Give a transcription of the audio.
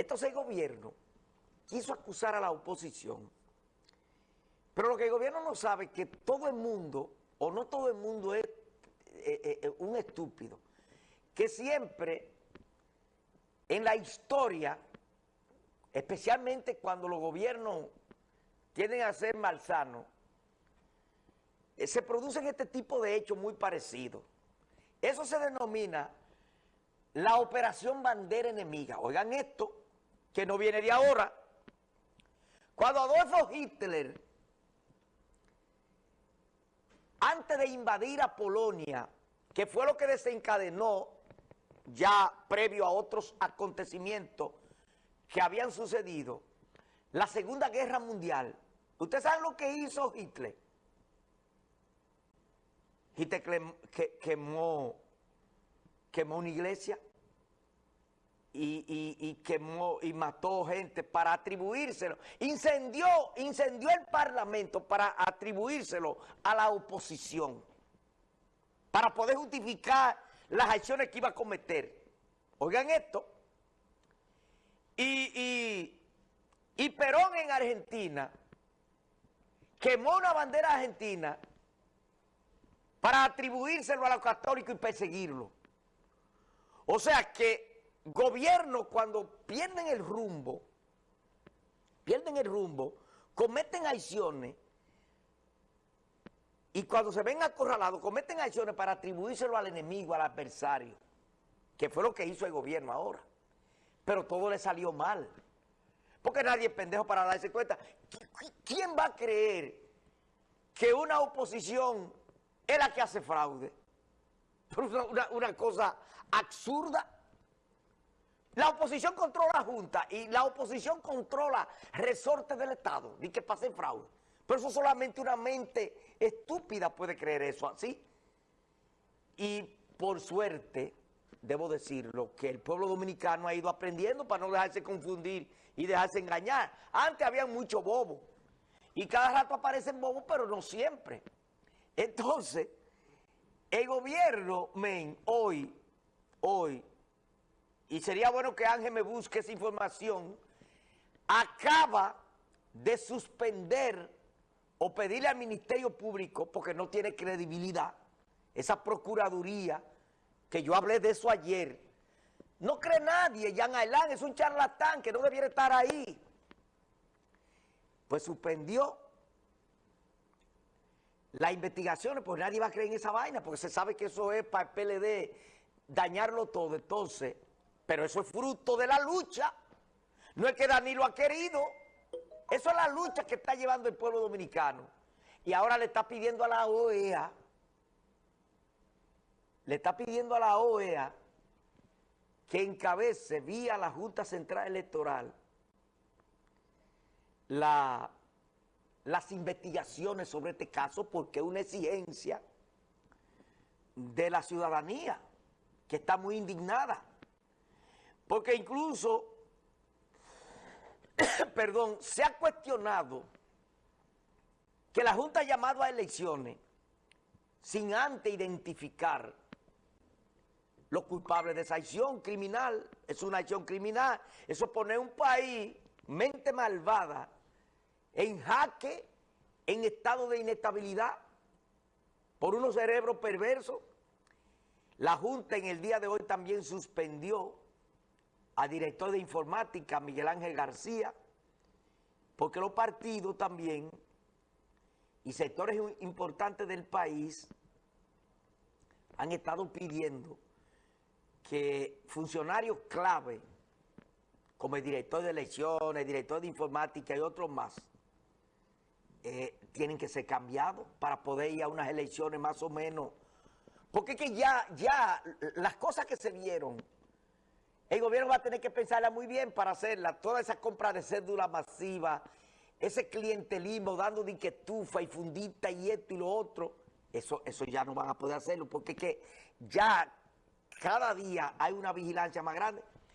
Entonces el gobierno quiso acusar a la oposición, pero lo que el gobierno no sabe es que todo el mundo, o no todo el mundo es eh, eh, eh, un estúpido, que siempre en la historia, especialmente cuando los gobiernos tienden a ser malsanos, se producen este tipo de hechos muy parecidos. Eso se denomina la operación bandera enemiga. Oigan esto, que no viene de ahora. Cuando Adolfo Hitler, antes de invadir a Polonia, que fue lo que desencadenó ya previo a otros acontecimientos que habían sucedido, la Segunda Guerra Mundial. ¿Ustedes saben lo que hizo Hitler? Hitler quemó, quemó una iglesia y, quemó y mató gente para atribuírselo. Incendió, incendió el parlamento para atribuírselo a la oposición. Para poder justificar las acciones que iba a cometer. Oigan esto. Y, y Perón en Argentina quemó una bandera argentina para atribuírselo a los católicos y perseguirlo. O sea que gobiernos cuando pierden el rumbo, pierden el rumbo, cometen acciones y cuando se ven acorralados cometen acciones para atribuírselo al enemigo, al adversario, que fue lo que hizo el gobierno ahora. Pero todo le salió mal. Porque nadie es pendejo para darse cuenta. ¿Quién va a creer que una oposición es la que hace fraude? Una, una cosa absurda. La oposición controla la Junta y la oposición controla resortes del Estado, ni que pase fraude. Pero eso solamente una mente estúpida puede creer eso así. Y por suerte, debo decirlo, que el pueblo dominicano ha ido aprendiendo para no dejarse confundir y dejarse engañar. Antes había mucho bobo. Y cada rato aparecen bobos, pero no siempre. Entonces, el gobierno, men, hoy, hoy, y sería bueno que Ángel me busque esa información, acaba de suspender o pedirle al Ministerio Público, porque no tiene credibilidad, esa Procuraduría, que yo hablé de eso ayer, no cree nadie, Jan Ailán es un charlatán que no debiera estar ahí. Pues suspendió las investigaciones, pues nadie va a creer en esa vaina, porque se sabe que eso es para el PLD dañarlo todo. Entonces, pero eso es fruto de la lucha. No es que Danilo ha querido. Eso es la lucha que está llevando el pueblo dominicano. Y ahora le está pidiendo a la OEA, le está pidiendo a la OEA que encabece vía la Junta Central Electoral la, las investigaciones sobre este caso porque es una exigencia de la ciudadanía que está muy indignada. Porque incluso, perdón, se ha cuestionado que la Junta ha llamado a elecciones sin antes identificar los culpables de esa acción criminal. Es una acción criminal. Eso pone un país, mente malvada, en jaque, en estado de inestabilidad, por unos cerebros perversos. La Junta en el día de hoy también suspendió a director de informática Miguel Ángel García, porque los partidos también y sectores importantes del país han estado pidiendo que funcionarios clave, como el director de elecciones, el director de informática y otros más, eh, tienen que ser cambiados para poder ir a unas elecciones más o menos. Porque es que ya, ya las cosas que se vieron el gobierno va a tener que pensarla muy bien para hacerla. Toda esa compra de cédula masiva, ese clientelismo dando de y fundita y esto y lo otro, eso, eso ya no van a poder hacerlo porque que ya cada día hay una vigilancia más grande.